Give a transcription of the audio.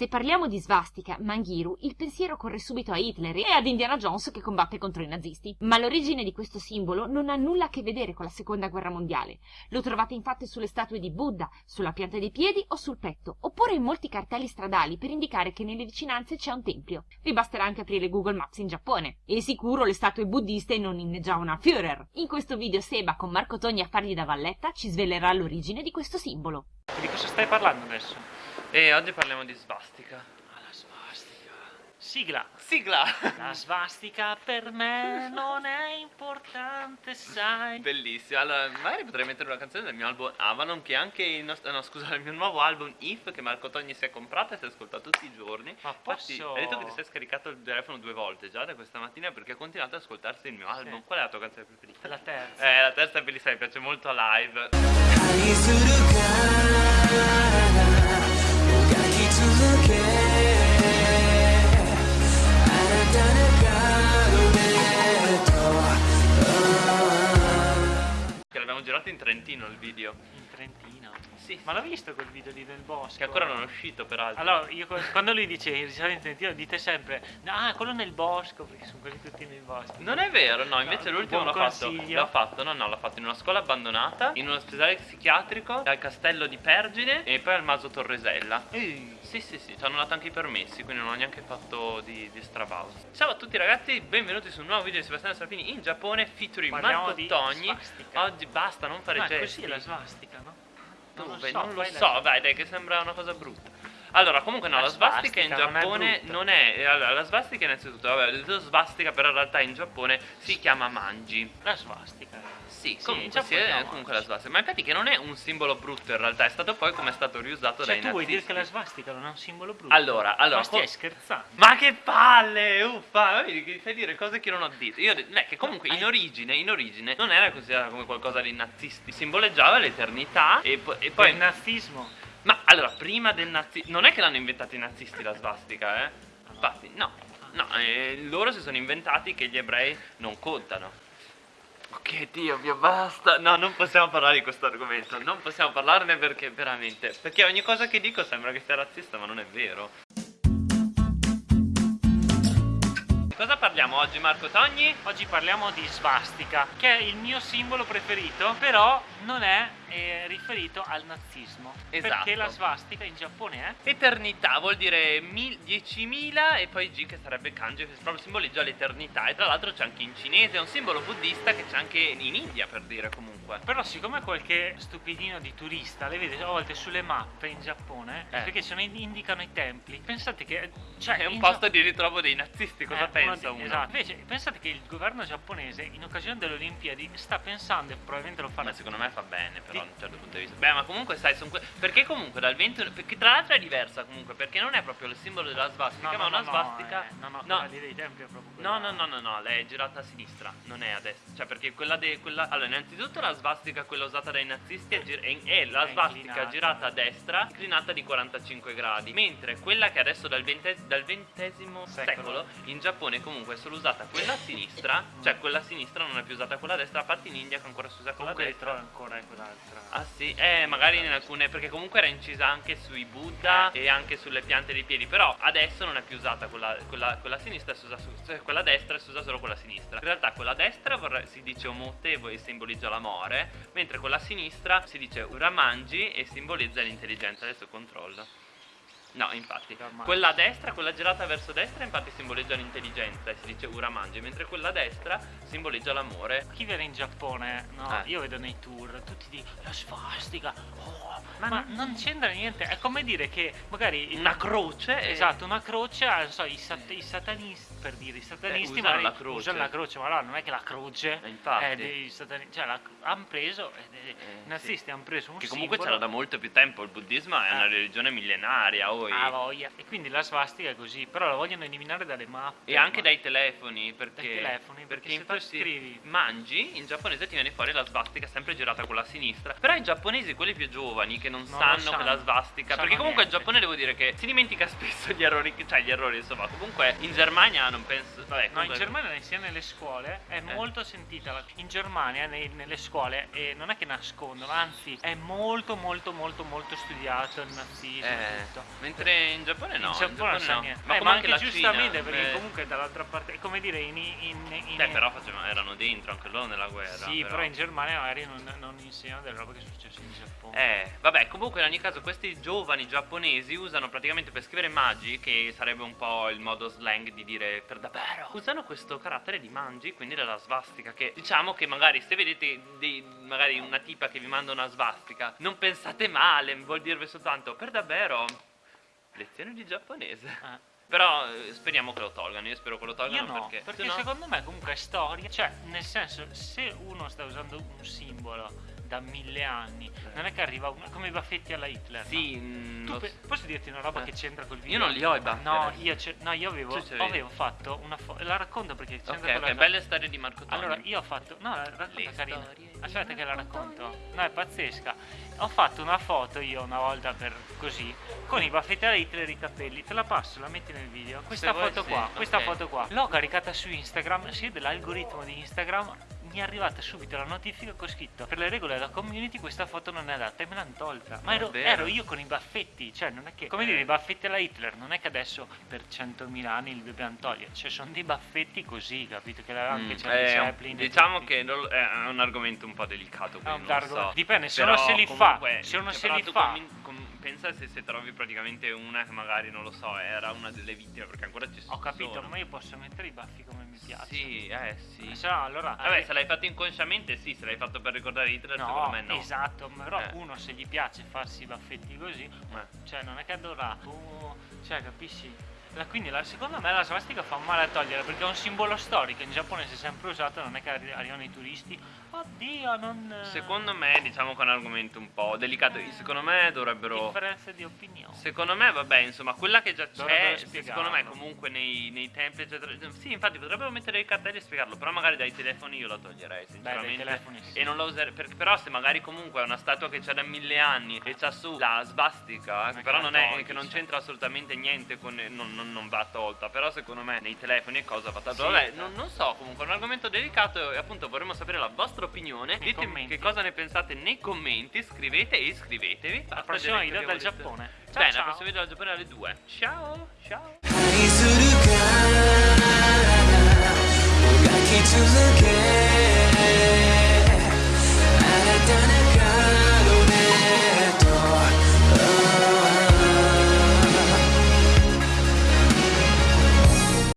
Se parliamo di svastica, Mangiru, il pensiero corre subito a Hitler e ad Indiana Jones che combatte contro i nazisti. Ma l'origine di questo simbolo non ha nulla a che vedere con la seconda guerra mondiale. Lo trovate infatti sulle statue di Buddha, sulla pianta dei piedi o sul petto, oppure in molti cartelli stradali per indicare che nelle vicinanze c'è un tempio. Vi basterà anche aprire Google Maps in Giappone. E sicuro le statue buddiste non inneggiavano a Führer. In questo video Seba con Marco Togni a fargli da valletta ci svelerà l'origine di questo simbolo. Di cosa stai parlando adesso? E oggi parliamo di svastica. Ah, la svastica. Sigla. Sigla! La svastica per me non è importante, sai. Bellissimo. Allora, magari potrei mettere una canzone del mio album Avalon che anche il nostro, no, scusa, il mio nuovo album If che Marco Togni si è comprato e si ascolta tutti i giorni. Ma posso... Infatti, hai detto che ti sei scaricato il telefono due volte già da questa mattina perché ha continuato ad ascoltarsi il mio album. Sì. Qual è la tua canzone preferita? La terza. Eh, la terza è bellissima, mi piace molto a live. Trentino il video. In Trentino. Sì, Ma l'ho visto quel video lì nel bosco? che ancora non è uscito peraltro. Allora, io quando lui dice il risale in Trentino, dite sempre Ah, quello nel bosco, perché sono quelli tutti nel bosco. Non è vero, no, invece No, l'ultimo l'ha fatto, l'ha fatto, no, no, l'ha fatto in una scuola abbandonata, in un ospedale psichiatrico, al castello di Pergine e poi al Maso Torresella. Ehi. Sì, sì, sì, ci hanno dato anche i permessi, quindi non ho neanche fatto di, di strabauso. Ciao a tutti ragazzi, benvenuti su un nuovo video di Sebastiano Serafini in Giappone, featuring Parliamo Marco Togni. svastica. Oggi basta, non fare Ma gesti. così è la svastica, no? Non, lo beh, so, non lo fai la- so, vai, dai, che sembra una cosa brutta. Allora, comunque no, La la, svastica in svastica non è Giappone non è, eh, allora, la svastica innanzitutto, vabbè, ho detto svastica, però in realtà in Giappone si chiama manji. La svastica. Sì, Sì, comunque, sì, è comunque la svastica. Ma infatti che non è un simbolo brutto in realtà, è stato poi come è stato riusato Cioè, dai tu vuoi dire nazisti. che la svastica non è un simbolo brutto? Allora, allora, Ma stai scherzando? Ma che palle, uffa, vedi che fai dire cose che non ho detto. Io è che comunque in origine, in origine non era considerato come qualcosa di nazisti, simboleggiava l'eternità e, po- e Poi il nazismo. Ma allora, prima del nazismo. Non è che l'hanno inventato i nazisti la svastica, eh? Infatti, no. No, eh, loro si sono inventati che gli ebrei non contano. Ok, Dio mio, basta. No, non possiamo parlare di questo argomento. Non possiamo parlarne perché veramente. Perché ogni cosa che dico sembra che sia razzista, ma non è vero. Cosa parliamo oggi, Marco Togni? Oggi parliamo di svastica, che è il mio simbolo preferito, però non è eh, riferito al nazismo. Esatto. Perché la svastica in Giappone è Eternità vuol dire mil- 10.000 e poi G che sarebbe kanji che proprio simboleggia l'eternità e tra l'altro c'è anche in cinese, è un simbolo buddista che c'è anche in India per dire comunque. Però siccome qualche stupidino di turista le vede a volte sulle mappe in Giappone, Eh. perché se ne indicano i templi, pensate che... Cioè, È un posto Gia- di ritrovo dei nazisti, cosa Eh, pensa uno uno? di- Esatto. Invece pensate che il governo giapponese in occasione delle Olimpiadi sta pensando, e probabilmente lo farà Ma secondo me fa bene però Da un certo punto di vista Beh ma comunque sai son que- Perché comunque dal 21 Perché tra l'altro è diversa comunque Perché non è proprio il simbolo della svastica No, Ma no, una no, svastica eh, no, no, no. lì dei templi è proprio quella. No, no, no, no, no, lei è girata a sinistra, non è a destra. Cioè, perché quella de, quella... Allora, innanzitutto la svastica, quella usata dai nazisti, è, gir- è, è la È svastica inclinata. girata a destra, inclinata di 45 gradi. Mentre quella che adesso dal, vente- dal XX secolo. Secolo. in Giappone comunque è solo usata quella a sinistra, cioè quella a sinistra non è più usata quella a destra, a parte in India che ancora si usa quella a destra. ancora eh, quell'altra. Ah sì, eh magari in alcune, perché comunque era incisa anche sui Buddha e anche sulle piante dei piedi, però adesso non è più usata quella, quella, quella sinistra, si usa su- cioè quella destra si usa solo quella sinistra. In realtà quella destra vorrei- si dice omote e simbolizza l'amore, mentre quella sinistra si dice uramanji e simbolizza l'intelligenza. Adesso controllo. No, infatti, quella a destra, quella girata verso destra, infatti simboleggia l'intelligenza e si dice uramanji, mentre quella a destra simboleggia l'amore. Chi viene in Giappone, no? Eh. Io vedo nei tour, tutti dicono la svastica, oh, ma, non c'entra niente, è come dire che magari Una croce e- Esatto, una croce, ah, non so, i, sat- i satanisti, per dire, i satanisti usano magari la croce. usano la croce, ma no, non è che la croce Eh, infatti. è dei satanisti, cioè hanno preso, eh, eh, i nazisti hanno preso un Che comunque c'era da molto più tempo, il buddismo è una Eh. religione millenaria oi. Ah, voglia. E quindi la svastica è così, però la vogliono eliminare dalle mappe. E anche ma- dai telefoni, perché, Dai telefoni, perché se tu infatti scrivi- mangi, in giapponese ti viene fuori la svastica sempre girata con la sinistra. Però i giapponesi, quelli più giovani, che non, Non sanno, sanno. che la svastica, Sanno perché comunque niente. Giappone devo dire che si dimentica spesso gli errori, cioè gli errori insomma, comunque in Germania non penso, vabbè, No, in Germania sia nelle scuole è Eh. molto sentita. la- In Germania nei- nelle scuole e non è che nascondono, anzi è molto molto molto molto studiato il nazismo e Eh, tutto. Mentre in Giappone no. in Giappone non sa no. niente. Ma Eh, ma anche anche giustamente Cina, perché eh, comunque dall'altra parte come dire in, in, in Beh, però facevano- erano dentro anche loro nella guerra. sì però in Germania magari non, non insegnano delle robe che sono successe in Giappone Eh, vabbè, comunque in ogni caso questi giovani giapponesi usano praticamente per scrivere mangi, che sarebbe un po' il modo slang di dire per davvero, usano questo carattere di mangi, quindi della svastica, che diciamo che magari se vedete dei- magari una tipa che vi manda una svastica, non pensate male, vuol dirvi soltanto per davvero lezioni di giapponese. Eh. Però eh, speriamo che lo tolgano, io spero che lo tolgano Io no, perché, perché, no- secondo me comunque è storia, cioè nel senso se uno sta usando un simbolo da mille anni, non è che arriva uno, come i baffetti alla Hitler. Sì, no? mm, Tu posso dirti una roba Eh. che c'entra col video? Io non li ho i baffi No, io, no, io avevo, avevo fatto una foto, la racconto perché c'entra Ok, con ok, la belle storie di Marco Toni. Allora, io ho fatto. No, la racconta Le carina. Aspetta che la racconto. No, è pazzesca. Ho fatto una foto io una volta per così. Con i baffetti da Hitler e i capelli. Te la passo, la metti nel video. Questa vuoi, foto sì, qua, questa ok. foto qua. L'ho caricata su Instagram. Sì, dell'algoritmo di Instagram. Mi è arrivata subito la notifica che ho scritto Per le regole della community questa foto non è adatta e me l'hanno tolta Ma ero, ero io con i baffetti Cioè non è che Come Eh. dire i baffetti alla Hitler Non è che adesso per 100.000 anni li dobbiamo togliere Cioè sono dei baffetti così Capito che anche Mm, Charlie eh, Chaplin diciamo che non- è un argomento un po' delicato quindi non so. dipende, se Però uno se li fa, comunque, se uno se li fa. com- com- pensa se, se trovi praticamente una che magari non lo so era una delle vittime perché ancora ci sono Ho capito ma io posso mettere i baffi come mi piace sì eh sì no, allora vabbè se l'hai fatto inconsciamente sì se l'hai fatto per ricordare Hitler No, secondo me no esatto, però Eh. uno se gli piace farsi i baffetti così, Eh. cioè non è che dovrà, tu- cioè capisci? La- quindi la- secondo me la svastica fa male a togliere perché è un simbolo storico, in Giappone si è sempre usato, non è che arri- arrivano i turisti, oddio non... secondo me diciamo che è un argomento un po' delicato secondo me dovrebbero Differenze di opinione. Secondo me, vabbè, insomma, quella che già c'è, secondo me, comunque nei, nei templi, eccetera. Sì, infatti, potrebbero mettere i cartelli e spiegarlo. Però, magari dai telefoni io la toglierei, sinceramente. telefoni sì. E non la userei. per- però, se magari comunque è una statua che c'è da mille anni e c'ha su la svastica, Ma però che non è che non c'entra assolutamente niente con. Non, non- non va tolta. Però, secondo me, nei telefoni e cosa va tolta. Sì, Vabbè, non, non so, comunque è un argomento delicato. E appunto vorremmo sapere la vostra opinione. Nei Ditemi commenti. che cosa ne pensate nei commenti. Scrivete e iscrivetevi. Al prossimo che video dal Giappone. Ciao, Bene, ciao. al prossimo video dal Giappone alle 2. Ciao, ciao.